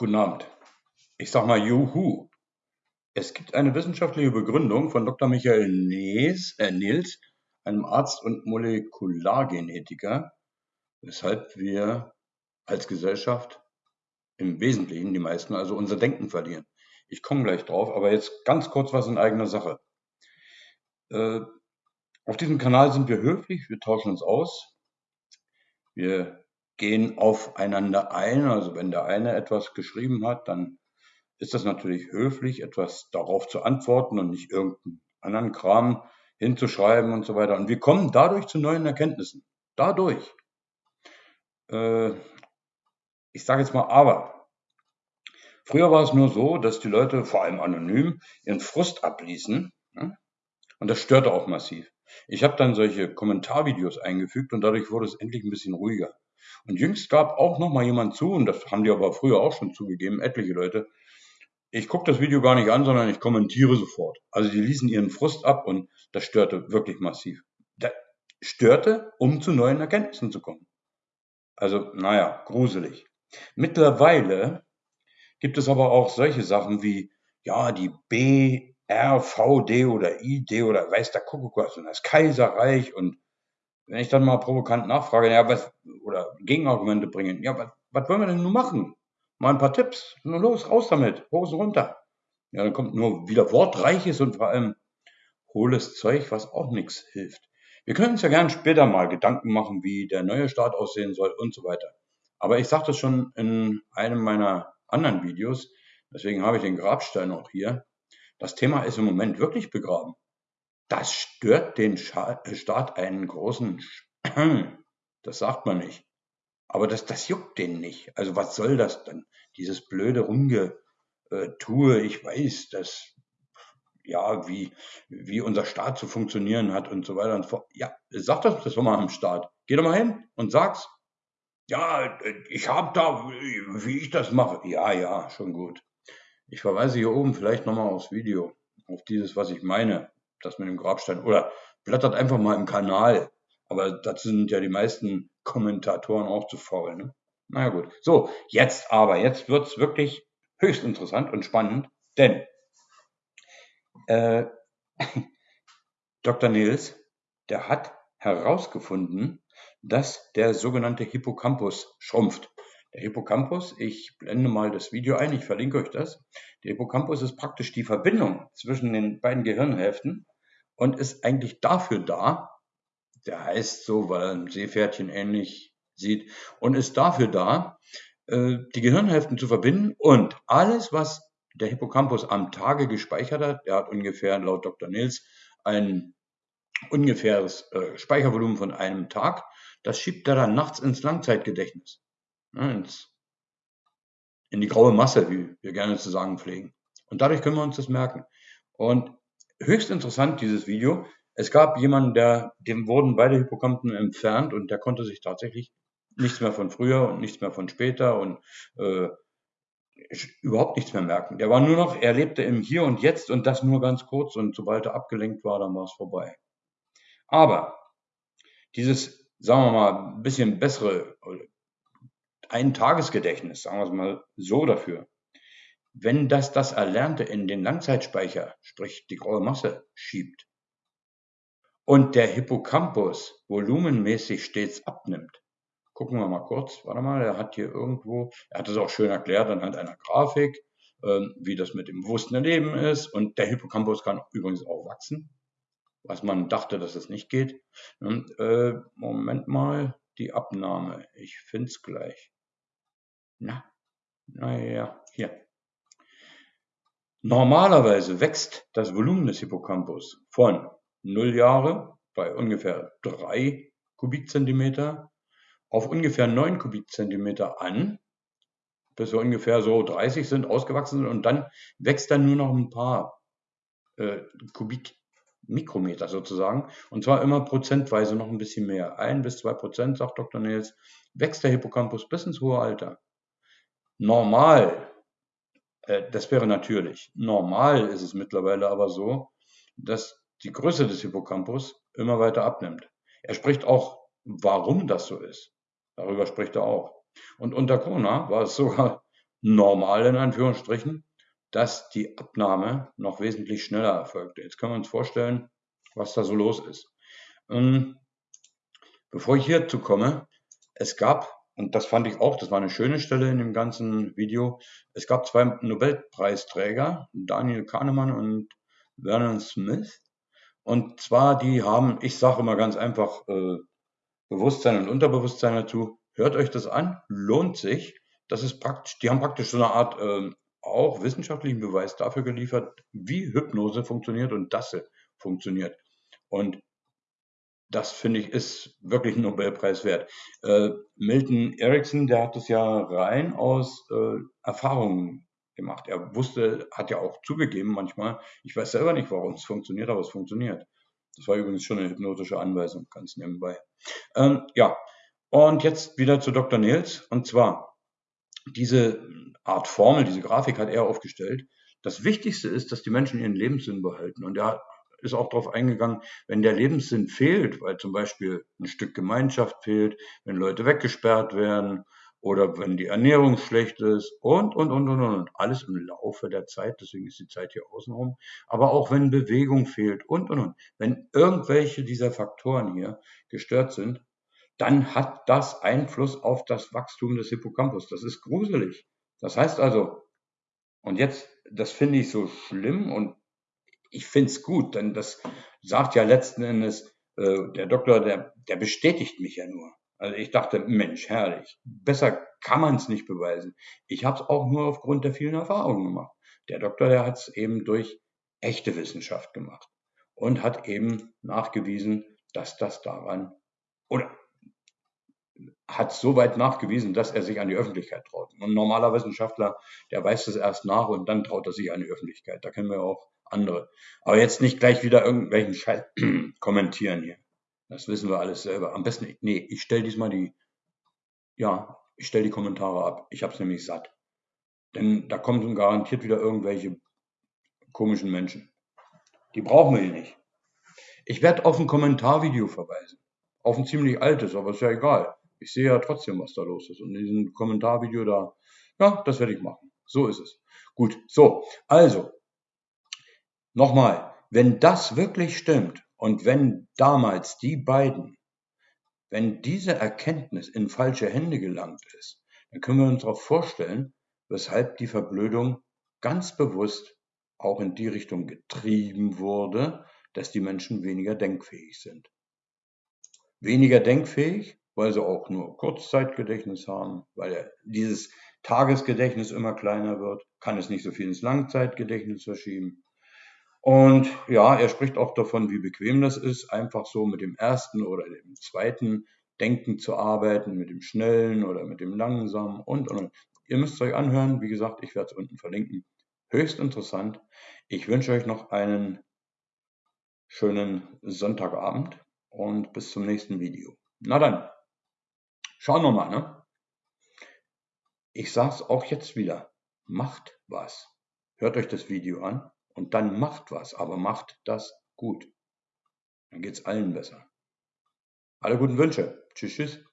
Guten Abend. Ich sag mal Juhu. Es gibt eine wissenschaftliche Begründung von Dr. Michael Nies, äh, Nils, einem Arzt und Molekulargenetiker, weshalb wir als Gesellschaft im Wesentlichen, die meisten, also unser Denken verlieren. Ich komme gleich drauf, aber jetzt ganz kurz was in eigener Sache. Äh, auf diesem Kanal sind wir höflich, wir tauschen uns aus, wir gehen aufeinander ein. Also wenn der eine etwas geschrieben hat, dann ist das natürlich höflich, etwas darauf zu antworten und nicht irgendeinen anderen Kram hinzuschreiben und so weiter. Und wir kommen dadurch zu neuen Erkenntnissen. Dadurch. Äh, ich sage jetzt mal aber. Früher war es nur so, dass die Leute, vor allem anonym, ihren Frust abließen. Ne? Und das störte auch massiv. Ich habe dann solche Kommentarvideos eingefügt und dadurch wurde es endlich ein bisschen ruhiger. Und jüngst gab auch noch mal jemand zu, und das haben die aber früher auch schon zugegeben, etliche Leute, ich gucke das Video gar nicht an, sondern ich kommentiere sofort. Also die ließen ihren Frust ab und das störte wirklich massiv. Das störte, um zu neuen Erkenntnissen zu kommen. Also, naja, gruselig. Mittlerweile gibt es aber auch solche Sachen wie, ja, die B, R, V, D oder I, D oder weiß der Kuckuck was und das Kaiserreich und wenn ich dann mal provokant nachfrage, ja, was, oder Gegenargumente bringen, ja, was, was wollen wir denn nun machen? Mal ein paar Tipps. Nur los, raus damit, Hosen runter. Ja, dann kommt nur wieder wortreiches und vor allem hohles Zeug, was auch nichts hilft. Wir können uns ja gern später mal Gedanken machen, wie der neue Staat aussehen soll und so weiter. Aber ich sagte schon in einem meiner anderen Videos, deswegen habe ich den Grabstein auch hier. Das Thema ist im Moment wirklich begraben. Das stört den äh, Staat einen großen Das sagt man nicht. Aber das, das juckt den nicht. Also was soll das denn? Dieses blöde Rumgetue, ich weiß, dass ja, wie, wie unser Staat zu funktionieren hat und so weiter und so fort. Ja, sag das, das doch mal am Staat. Geh doch mal hin und sag's. Ja, ich hab da, wie ich das mache. Ja, ja, schon gut. Ich verweise hier oben vielleicht nochmal aufs Video, auf dieses, was ich meine das mit dem Grabstein. Oder blättert einfach mal im Kanal. Aber dazu sind ja die meisten Kommentatoren auch zu faul. Ne? Na ja, gut. So, jetzt aber, jetzt wird's wirklich höchst interessant und spannend, denn äh, Dr. Nils, der hat herausgefunden, dass der sogenannte Hippocampus schrumpft. Der Hippocampus, ich blende mal das Video ein, ich verlinke euch das. Der Hippocampus ist praktisch die Verbindung zwischen den beiden Gehirnhälften und ist eigentlich dafür da, der heißt so, weil er ein Seepferdchen ähnlich sieht, und ist dafür da, äh, die Gehirnhälften zu verbinden und alles, was der Hippocampus am Tage gespeichert hat, der hat ungefähr laut Dr. Nils ein ungefähres äh, Speichervolumen von einem Tag, das schiebt er dann nachts ins Langzeitgedächtnis, ins, in die graue Masse, wie wir gerne zu sagen pflegen. Und dadurch können wir uns das merken. Und höchst interessant, dieses Video. Es gab jemanden, der, dem wurden beide Hippocampen entfernt und der konnte sich tatsächlich nichts mehr von früher und nichts mehr von später und äh, überhaupt nichts mehr merken. Der war nur noch, er lebte im Hier und Jetzt und das nur ganz kurz und sobald er abgelenkt war, dann war es vorbei. Aber dieses, sagen wir mal, bisschen bessere, ein Tagesgedächtnis, sagen wir es mal so dafür, wenn das das Erlernte in den Langzeitspeicher, sprich die graue Masse, schiebt und der Hippocampus volumenmäßig stets abnimmt, gucken wir mal kurz, warte mal, er hat hier irgendwo, er hat es auch schön erklärt anhand einer Grafik, ähm, wie das mit dem bewussten Erleben ist und der Hippocampus kann übrigens auch wachsen, was man dachte, dass es nicht geht. Und, äh, Moment mal, die Abnahme, ich finde es gleich. Na, naja, hier. Normalerweise wächst das Volumen des Hippocampus von 0 Jahre bei ungefähr 3 Kubikzentimeter auf ungefähr 9 Kubikzentimeter an, bis wir ungefähr so 30 sind, ausgewachsen sind und dann wächst dann nur noch ein paar äh, Kubikmikrometer sozusagen und zwar immer prozentweise noch ein bisschen mehr. Ein bis zwei Prozent, sagt Dr. Nils, wächst der Hippocampus bis ins hohe Alter. Normal äh, das wäre natürlich. Normal ist es mittlerweile aber so, dass die Größe des Hippocampus immer weiter abnimmt. Er spricht auch, warum das so ist. Darüber spricht er auch. Und unter Corona war es sogar normal in Anführungsstrichen, dass die Abnahme noch wesentlich schneller erfolgt. Jetzt können wir uns vorstellen, was da so los ist. Ähm, bevor ich hierzu komme, es gab, und das fand ich auch, das war eine schöne Stelle in dem ganzen Video, es gab zwei Nobelpreisträger, Daniel Kahnemann und Vernon Smith. Und zwar, die haben, ich sage immer ganz einfach, äh, Bewusstsein und Unterbewusstsein dazu. Hört euch das an, lohnt sich. Das ist praktisch, die haben praktisch so eine Art äh, auch wissenschaftlichen Beweis dafür geliefert, wie Hypnose funktioniert und dass sie funktioniert. Und das finde ich ist wirklich ein Nobelpreis wert. Äh, Milton Erickson, der hat das ja rein aus äh, Erfahrungen gemacht. Er wusste, hat ja auch zugegeben manchmal, ich weiß selber nicht, warum es funktioniert, aber es funktioniert. Das war übrigens schon eine hypnotische Anweisung, ganz nebenbei. Ähm, ja, und jetzt wieder zu Dr. Nils. Und zwar, diese Art Formel, diese Grafik hat er aufgestellt. Das Wichtigste ist, dass die Menschen ihren Lebenssinn behalten. Und er ist auch darauf eingegangen, wenn der Lebenssinn fehlt, weil zum Beispiel ein Stück Gemeinschaft fehlt, wenn Leute weggesperrt werden oder wenn die Ernährung schlecht ist und, und, und, und, und. Alles im Laufe der Zeit, deswegen ist die Zeit hier außenrum. Aber auch wenn Bewegung fehlt und, und, und. Wenn irgendwelche dieser Faktoren hier gestört sind, dann hat das Einfluss auf das Wachstum des Hippocampus. Das ist gruselig. Das heißt also, und jetzt, das finde ich so schlimm und ich finde es gut, denn das sagt ja letzten Endes, äh, der Doktor, der, der bestätigt mich ja nur. Also ich dachte, Mensch, herrlich. Besser kann man es nicht beweisen. Ich habe es auch nur aufgrund der vielen Erfahrungen gemacht. Der Doktor, der hat es eben durch echte Wissenschaft gemacht und hat eben nachgewiesen, dass das daran oder hat so weit nachgewiesen, dass er sich an die Öffentlichkeit traut. ein normaler Wissenschaftler, der weiß das erst nach und dann traut er sich an die Öffentlichkeit. Da kennen wir auch andere. Aber jetzt nicht gleich wieder irgendwelchen Scheiß kommentieren hier. Das wissen wir alles selber. Am besten, nee, ich stelle diesmal die, ja, ich stelle die Kommentare ab. Ich habe es nämlich satt. Denn da kommen garantiert wieder irgendwelche komischen Menschen. Die brauchen wir hier nicht. Ich werde auf ein Kommentarvideo verweisen. Auf ein ziemlich altes, aber ist ja egal. Ich sehe ja trotzdem, was da los ist. Und in diesem Kommentarvideo da, ja, das werde ich machen. So ist es. Gut, so, also, nochmal, wenn das wirklich stimmt, und wenn damals die beiden, wenn diese Erkenntnis in falsche Hände gelangt ist, dann können wir uns darauf vorstellen, weshalb die Verblödung ganz bewusst auch in die Richtung getrieben wurde, dass die Menschen weniger denkfähig sind. Weniger denkfähig, weil sie auch nur Kurzzeitgedächtnis haben, weil dieses Tagesgedächtnis immer kleiner wird, kann es nicht so viel ins Langzeitgedächtnis verschieben. Und ja, er spricht auch davon, wie bequem das ist, einfach so mit dem ersten oder dem zweiten Denken zu arbeiten, mit dem schnellen oder mit dem langsamen und, und, und. Ihr müsst es euch anhören. Wie gesagt, ich werde es unten verlinken. Höchst interessant. Ich wünsche euch noch einen schönen Sonntagabend und bis zum nächsten Video. Na dann, schauen wir mal, ne? Ich sage es auch jetzt wieder. Macht was. Hört euch das Video an und dann macht was, aber macht das gut. Dann geht's allen besser. Alle guten Wünsche. Tschüss, tschüss.